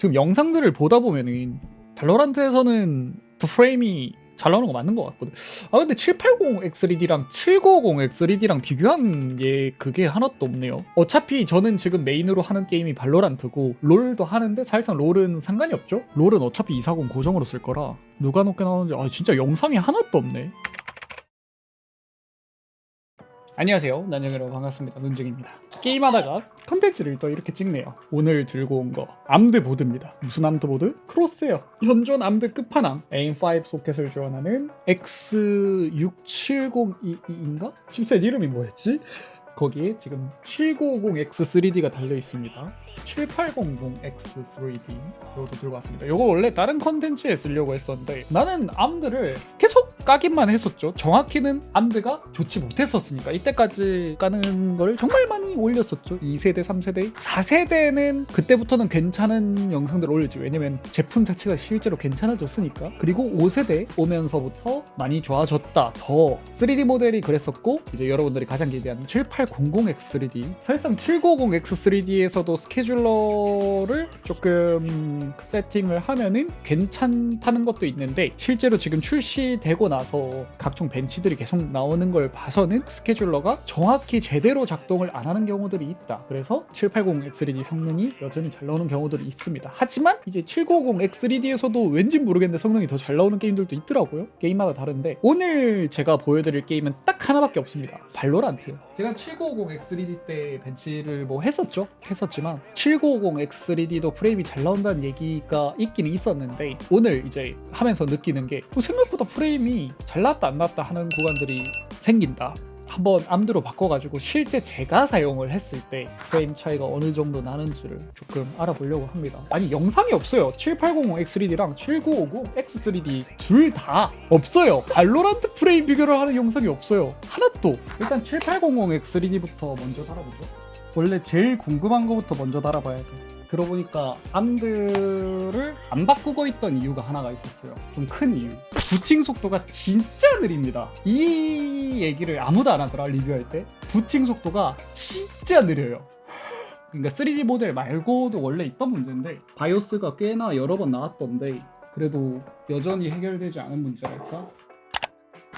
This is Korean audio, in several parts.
지금 영상들을 보다 보면은 발로란트에서는 더 프레임이 잘 나오는 거 맞는 것 같거든. 아 근데 780X3D랑 790X3D랑 비교한 게 그게 하나도 없네요. 어차피 저는 지금 메인으로 하는 게임이 발로란트고 롤도 하는데 사실상 롤은 상관이 없죠. 롤은 어차피 240 고정으로 쓸 거라 누가 높게 나오는지 아 진짜 영상이 하나도 없네. 안녕하세요. 난영이라고 반갑습니다. 눈중입니다. 게임하다가 컨텐츠를 또 이렇게 찍네요. 오늘 들고 온 거 암드보드입니다. 무슨 암드보드? 크로스예요. 현존 암드 끝판왕 AM5 소켓을 지원하는 X670E인가? 칩셋 이름이 뭐였지? 거기에 지금 7950X3D가 달려 있습니다. 7800X3D 이것도 들고 왔습니다. 이거 원래 다른 컨텐츠에 쓰려고 했었는데 나는 암드를 계속 까기만 했었죠. 정확히는 암드가 좋지 못했었으니까 이때까지 까는 걸 정말 많이 올렸었죠. 2세대, 3세대, 4세대는 그때부터는 괜찮은 영상들을 올렸지. 왜냐면 제품 자체가 실제로 괜찮아졌으니까. 그리고 5세대 오면서부터 많이 좋아졌다. 더 3D 모델이 그랬었고 이제 여러분들이 가장 기대하는 7800X3D 사실상 750X3D에서도 스케 줄러를 조금 세팅을 하면은 괜찮다는 것도 있는데 실제로 지금 출시되고 나서 각종 벤치들이 계속 나오는 걸 봐서는 스케줄러가 정확히 제대로 작동을 안 하는 경우들이 있다. 그래서 780X3D 성능이 여전히 잘 나오는 경우들이 있습니다. 하지만 이제 790X3D에서도 왠지 모르겠는데 성능이 더 잘 나오는 게임들도 있더라고요. 게임마다 다른데 오늘 제가 보여드릴 게임은 딱 하나밖에 없습니다. 발로란트. 제가 7950X3D 때 벤치를 뭐 했었죠. 했었지만 7950X3D도 프레임이 잘 나온다는 얘기가 있기는 있었는데 오늘 이제 하면서 느끼는 게뭐 생각보다 프레임이 잘 나왔다 안 나왔다 하는 구간들이 생긴다. 한번 암드로 바꿔가지고 실제 제가 사용을 했을 때 프레임 차이가 어느 정도 나는지를 조금 알아보려고 합니다. 아니 영상이 없어요. 7800X3D랑 7950X3D 둘 다 없어요. 발로란트 프레임 비교를 하는 영상이 없어요. 하나도. 일단 7800X3D부터 먼저 달아보죠. 원래 제일 궁금한 거부터 먼저 달아봐야 돼. 그러고 보니까 암드를 안 바꾸고 있던 이유가 하나가 있었어요. 좀 큰 이유. 부팅 속도가 진짜 느립니다. 이 얘기를 아무도 안 하더라 리뷰할 때. 부팅 속도가 진짜 느려요. 그러니까 3D 모델 말고도 원래 있던 문제인데 바이오스가 꽤나 여러 번 나왔던데 그래도 여전히 해결되지 않은 문제랄까?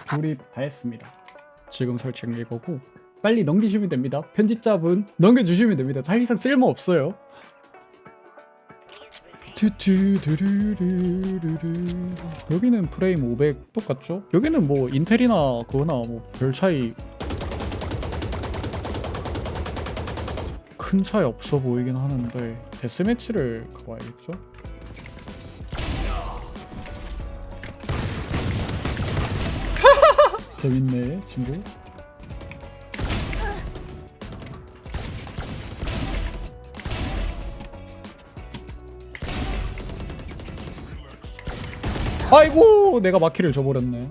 조립 다 했습니다. 지금 설치한 게 이거고 빨리 넘기시면 됩니다. 편집자분 넘겨주시면 됩니다. 사실상 쓸모 없어요. 여기는 프레임 500 똑같죠? 여기는 뭐 인텔이나 그거나 뭐 별 차이 큰 차이 없어 보이긴 하는데 데스매치를 가봐야겠죠? 재밌네 친구 아이고 내가 마키를 줘버렸네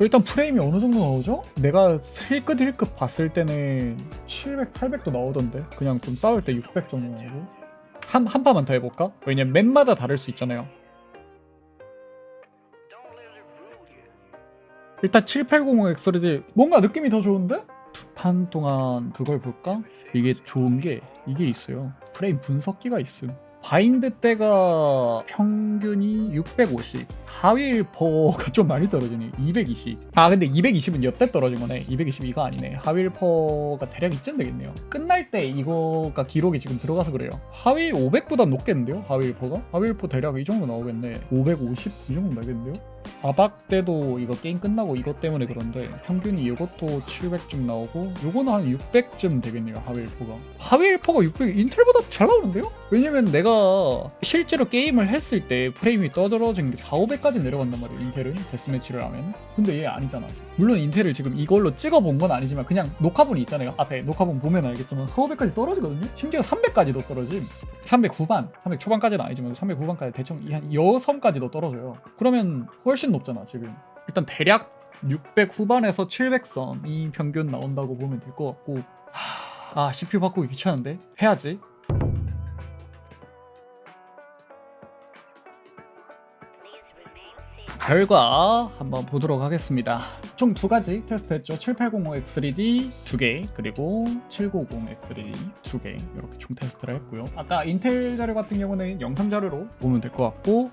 일단 프레임이 어느 정도 나오죠? 내가 힐끗 힐끗 봤을 때는 700, 800도 나오던데 그냥 좀 싸울 때 600 정도 나오고 한, 한 파만 더 해볼까? 왜냐면 맵마다 다를 수 있잖아요 일단 7800X3D 뭔가 느낌이 더 좋은데? 두 판 동안 그걸 볼까? 이게 좋은 게 이게 있어요 프레임 분석기가 있음 바인드 때가 평균이 650 하위 일퍼가 좀 많이 떨어지네 220아 근데 220은 여태 떨어진 거네. 222가 아니네. 하위 일퍼가 대략 이쯤 되겠네요. 끝날 때 이거가 기록이 지금 들어가서 그래요. 하위 500보다 높겠는데요? 하위 일퍼가? 하위 일퍼 대략 이 정도 나오겠네. 550 이 정도 나겠는데요 아박 때도 이거 게임 끝나고 이것 때문에 그런데 평균이 이것도 700쯤 나오고 요거는 한 600쯤 되겠네요 하위일퍼가. 하위일퍼가 600 인텔보다 잘 나오는데요? 왜냐면 내가 실제로 게임을 했을 때 프레임이 떨어진 게 4, 500까지 내려간단 말이에요 인텔은. 데스매치를 하면. 근데 얘 아니잖아. 물론 인텔을 지금 이걸로 찍어본 건 아니지만 그냥 녹화본이 있잖아요 앞에. 녹화본 보면 알겠지만 4, 500까지 떨어지거든요? 심지어 300까지도 떨어짐 300 후반 300 초반까지는 아니지만 300 후반까지 대충 한 여섬까지도 떨어져요. 그러면 훨씬 높잖아 지금. 일단 대략 600 후반에서 700선이 평균 나온다고 보면 될 것 같고 하... 아 CPU 바꾸기 귀찮은데? 해야지 결과 한번 보도록 하겠습니다. 총 두 가지 테스트했죠. 7805X3D 두 개, 그리고 790X3D 두 개, 이렇게 총 테스트를 했고요. 아까 인텔 자료 같은 경우는 영상 자료로 보면 될 것 같고,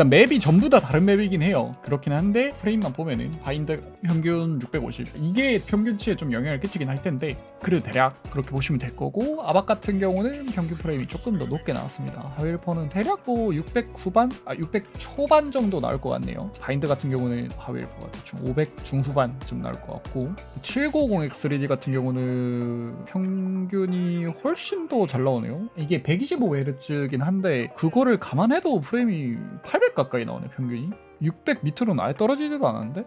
일단 맵이 전부 다 다른 맵이긴 해요. 그렇긴 한데 프레임만 보면은 바인드 평균 650 이게 평균치에 좀 영향을 끼치긴 할 텐데 그래도 대략 그렇게 보시면 될 거고 아박 같은 경우는 평균 프레임이 조금 더 높게 나왔습니다. 하위 1퍼는 대략 뭐 600 후반, 아 600 초반 정도 나올 것 같네요. 바인드 같은 경우는 하위 1퍼가 대충 500 중후반쯤 나올 것 같고 750X3D 같은 경우는 평균이 훨씬 더 잘 나오네요. 이게 125Hz긴 한데 그거를 감안해도 프레임이 800 가까이 나오네 평균이. 600 밑으로는 아예 떨어지지도 않았는데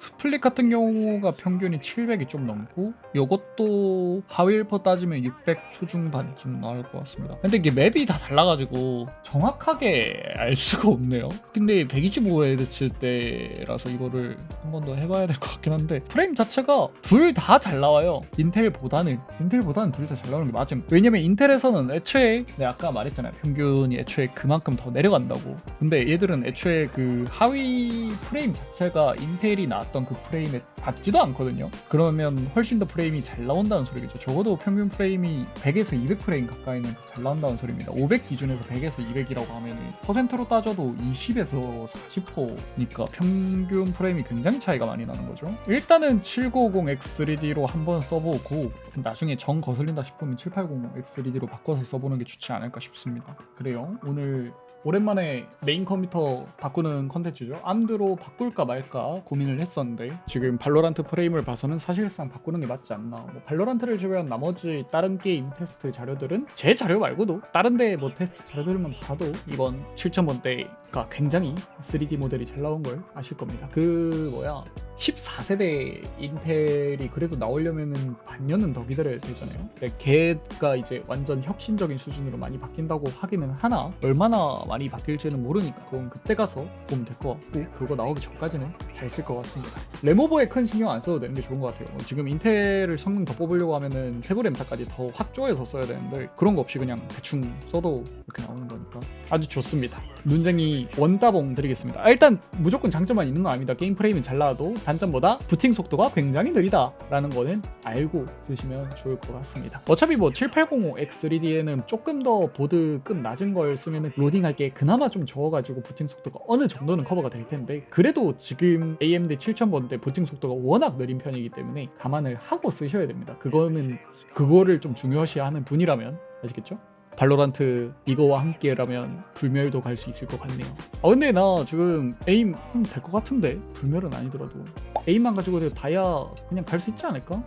스플릿 같은 경우가 평균이 700이 좀 넘고 요것도 하위 1퍼 따지면 600 초중반쯤 나올 것 같습니다. 근데 이게 맵이 다 달라가지고 정확하게 알 수가 없네요. 근데 125Hz 때라서 이거를 한 번 더 해봐야 될 것 같긴 한데 프레임 자체가 둘 다 잘 나와요. 인텔보다는. 인텔보다는 둘 다 잘 나오는 게 맞음. 왜냐면 인텔에서는 애초에 내가 아까 말했잖아요. 평균이 애초에 그만큼 더 내려간다고. 근데 얘들은 애초에 그 하위 프레임 자체가 인텔이 나왔던 그 프레임에 닿지도 않거든요. 그러면 훨씬 더 프레임이 잘 나온다는 소리겠죠. 적어도 평균 프레임이 100에서 200 프레임 가까이는 더잘 나온다는 소리입니다. 500 기준에서 100에서 200이라고 하면 퍼센트로 따져도 20에서 40%니까 평균 프레임이 굉장히 차이가 많이 나는 거죠. 일단은 750X3D로 한번 써보고 나중에 정 거슬린다 싶으면 780X3D로 바꿔서 써보는 게 좋지 않을까 싶습니다. 그래요? 오늘 오랜만에 메인 컴퓨터 바꾸는 컨텐츠죠. 암드로 바꿀까 말까 고민을 했었는데 지금 발로란트 프레임을 봐서는 사실상 바꾸는 게 맞지 않나. 뭐 발로란트를 제외한 나머지 다른 게임 테스트 자료들은 제 자료 말고도 다른 데 뭐 테스트 자료들만 봐도 이번 7000번대 가 굉장히 3D 모델이 잘 나온 걸 아실 겁니다. 그 뭐야 14세대 인텔이 그래도 나오려면은 반년은 더 기다려야 되잖아요. 근데 걔가 이제 완전 혁신적인 수준으로 많이 바뀐다고 하기는 하나 얼마나 많이 바뀔지는 모르니까 그건 그때 가서 보면 될 것 같고 그거 나오기 전까지는 잘 쓸 것 같습니다. 레모버에 큰 신경 안 써도 되는 게 좋은 것 같아요. 뭐 지금 인텔을 성능 더 뽑으려고 하면은 세부램타까지 더 확조해서 써야 되는데 그런 거 없이 그냥 대충 써도 이렇게 나오는 거니까 아주 좋습니다. 눈쟁이 원따봉 드리겠습니다. 아, 일단 무조건 장점만 있는 건 아닙니다. 게임 프레임은 잘 나와도 단점보다 부팅 속도가 굉장히 느리다 라는 거는 알고 쓰시면 좋을 것 같습니다. 어차피 뭐 7805X3D에는 조금 더 보드급 낮은 걸 쓰면 로딩할 게 그나마 좀 적어가지고 부팅 속도가 어느 정도는 커버가 될 텐데 그래도 지금 AMD 7000번대 부팅 속도가 워낙 느린 편이기 때문에 감안을 하고 쓰셔야 됩니다. 그거는 그거를 좀 중요시하는 분이라면 아시겠죠? 발로란트 이거와 함께라면 불멸도 갈 수 있을 것 같네요. 아 근데 나 지금 에임 될 것 같은데 불멸은 아니더라도 에임만 가지고 다야 그냥 갈 수 있지 않을까?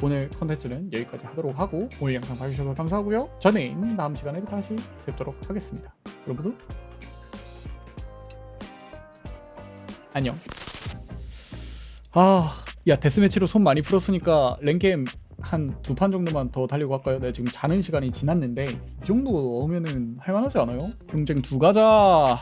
오늘 컨텐츠는 여기까지 하도록 하고 오늘 영상 봐주셔서 감사하고요. 저는 다음 시간에 다시 뵙도록 하겠습니다. 여러분 안녕. 아, 야 데스매치로 손 많이 풀었으니까 랭겜 한 두 판 정도만 더 달리고 할까요? 내가 지금 자는 시간이 지났는데 이 정도 넣으면은 할만하지 않아요? 경쟁 두 가자.